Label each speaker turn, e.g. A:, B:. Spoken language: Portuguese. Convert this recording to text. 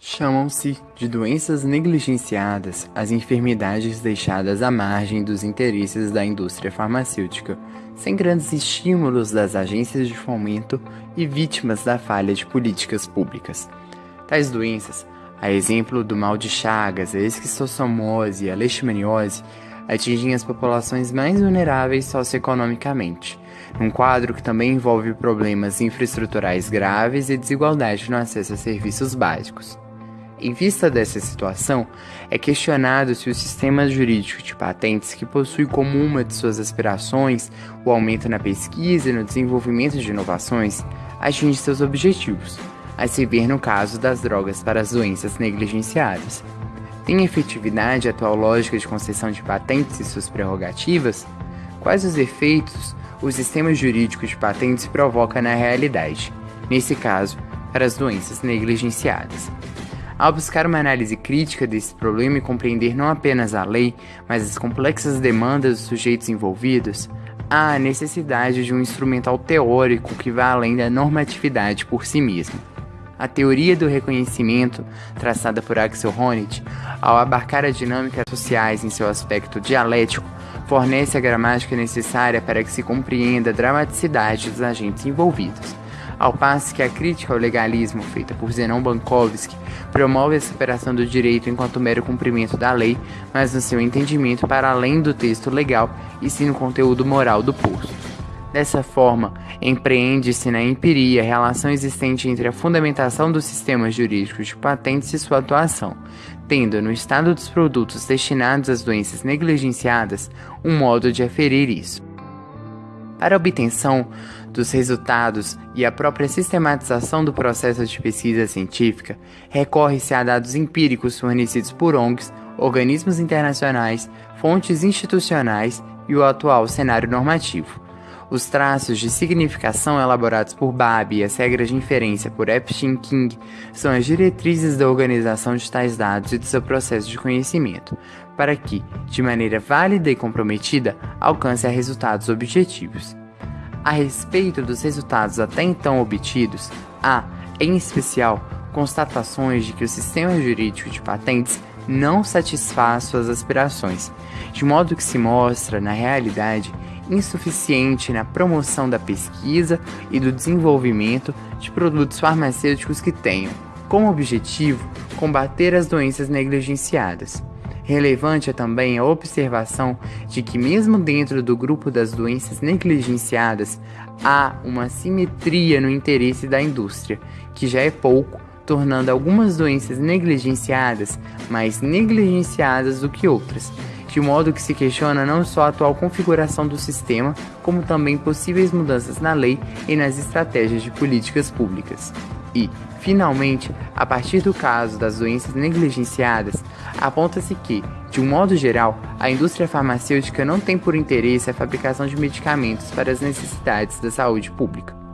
A: Chamam-se de doenças negligenciadas as enfermidades deixadas à margem dos interesses da indústria farmacêutica, sem grandes estímulos das agências de fomento e vítimas da falha de políticas públicas. Tais doenças, a exemplo do mal de Chagas, a esquistossomose e a leishmaniose, atingem as populações mais vulneráveis socioeconomicamente, num quadro que também envolve problemas infraestruturais graves e desigualdade no acesso a serviços básicos. Em vista dessa situação, é questionado se o sistema jurídico de patentes, que possui como uma de suas aspirações o aumento na pesquisa e no desenvolvimento de inovações, atinge seus objetivos, a se ver no caso das drogas para as doenças negligenciadas. Tem efetividade a atual lógica de concessão de patentes e suas prerrogativas? Quais os efeitos o sistema jurídico de patentes provoca na realidade, nesse caso, para as doenças negligenciadas? Ao buscar uma análise crítica desse problema e compreender não apenas a lei, mas as complexas demandas dos sujeitos envolvidos, há a necessidade de um instrumental teórico que vá além da normatividade por si mesmo. A teoria do reconhecimento, traçada por Axel Honneth, ao abarcar as dinâmicas sociais em seu aspecto dialético, fornece a gramática necessária para que se compreenda a dramaticidade dos agentes envolvidos ao passo que a crítica ao legalismo feita por Zenon Bankovsky promove a separação do direito enquanto mero cumprimento da lei, mas no seu entendimento para além do texto legal e sim no conteúdo moral do posto. Dessa forma, empreende-se na empiria a relação existente entre a fundamentação dos sistemas jurídicos de patentes e sua atuação, tendo no estado dos produtos destinados às doenças negligenciadas um modo de aferir isso. Para a obtenção dos resultados e a própria sistematização do processo de pesquisa científica, recorre-se a dados empíricos fornecidos por ONGs, organismos internacionais, fontes institucionais e o atual cenário normativo. Os traços de significação elaborados por Babi e as regras de inferência por Epstein King são as diretrizes da organização de tais dados e do seu processo de conhecimento, para que, de maneira válida e comprometida, alcance a resultados objetivos. A respeito dos resultados até então obtidos, há, em especial, constatações de que o sistema jurídico de patentes não satisfaz suas aspirações, de modo que se mostra, na realidade, insuficiente na promoção da pesquisa e do desenvolvimento de produtos farmacêuticos que tenham, como objetivo, combater as doenças negligenciadas. Relevante é também a observação de que, mesmo dentro do grupo das doenças negligenciadas, há uma simetria no interesse da indústria, que já é pouco, tornando algumas doenças negligenciadas mais negligenciadas do que outras, de modo que se questiona não só a atual configuração do sistema, como também possíveis mudanças na lei e nas estratégias de políticas públicas. E, finalmente, a partir do caso das doenças negligenciadas, aponta-se que, de um modo geral, a indústria farmacêutica não tem por interesse a fabricação de medicamentos para as necessidades da saúde pública.